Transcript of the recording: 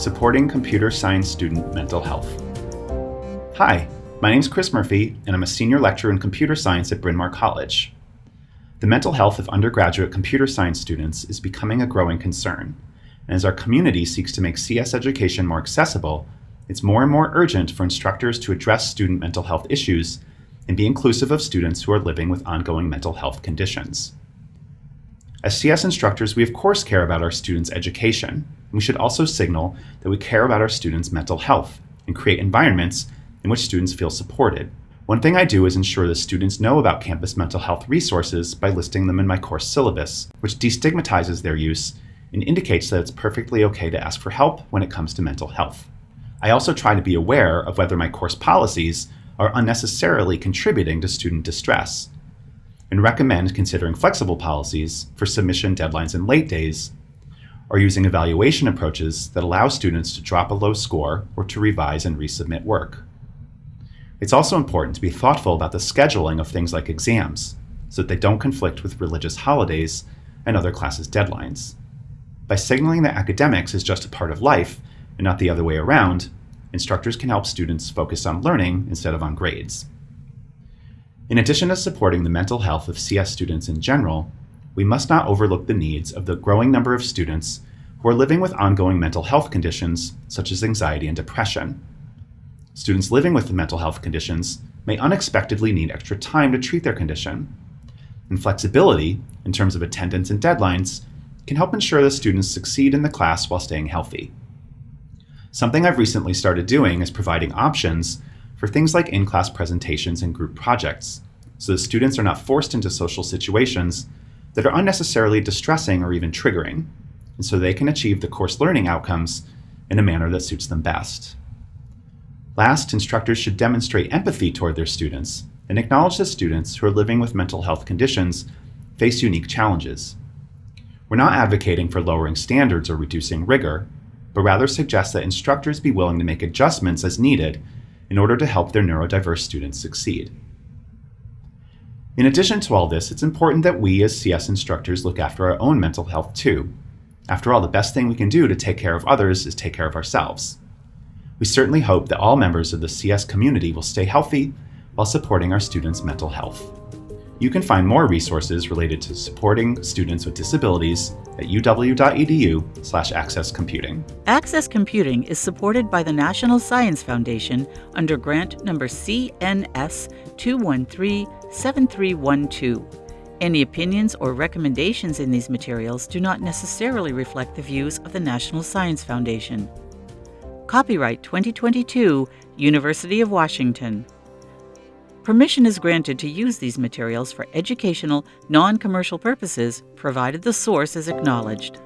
Supporting Computer Science Student Mental Health. Hi, my name is Chris Murphy, and I'm a senior lecturer in computer science at Bryn Mawr College. The mental health of undergraduate computer science students is becoming a growing concern, and as our community seeks to make CS education more accessible, it's more and more urgent for instructors to address student mental health issues and be inclusive of students who are living with ongoing mental health conditions. As CS instructors, we of course care about our students' education. We should also signal that we care about our students' mental health and create environments in which students feel supported. One thing I do is ensure that students know about campus mental health resources by listing them in my course syllabus, which destigmatizes their use and indicates that it's perfectly okay to ask for help when it comes to mental health. I also try to be aware of whether my course policies are unnecessarily contributing to student distress and recommend considering flexible policies for submission deadlines and late days, or using evaluation approaches that allow students to drop a low score or to revise and resubmit work. It's also important to be thoughtful about the scheduling of things like exams, so that they don't conflict with religious holidays and other classes' deadlines. By signaling that academics is just a part of life and not the other way around, instructors can help students focus on learning instead of on grades. In addition to supporting the mental health of CS students in general, we must not overlook the needs of the growing number of students who are living with ongoing mental health conditions such as anxiety and depression. Students living with mental health conditions may unexpectedly need extra time to treat their condition. And flexibility, in terms of attendance and deadlines, can help ensure that students succeed in the class while staying healthy. Something I've recently started doing is providing options for things like in-class presentations and group projects, so that students are not forced into social situations that are unnecessarily distressing or even triggering, and so they can achieve the course learning outcomes in a manner that suits them best. Last, instructors should demonstrate empathy toward their students and acknowledge that students who are living with mental health conditions face unique challenges. We're not advocating for lowering standards or reducing rigor, but rather suggest that instructors be willing to make adjustments as needed in order to help their neurodiverse students succeed. In addition to all this, it's important that we as CS instructors look after our own mental health too. After all, the best thing we can do to take care of others is take care of ourselves. We certainly hope that all members of the CS community will stay healthy while supporting our students' mental health. You can find more resources related to supporting students with disabilities at uw.edu slash accesscomputing. Access Computing is supported by the National Science Foundation under grant number CNS 213-7312. Any opinions or recommendations in these materials do not necessarily reflect the views of the National Science Foundation. Copyright 2022, University of Washington. Permission is granted to use these materials for educational, non-commercial purposes, provided the source is acknowledged.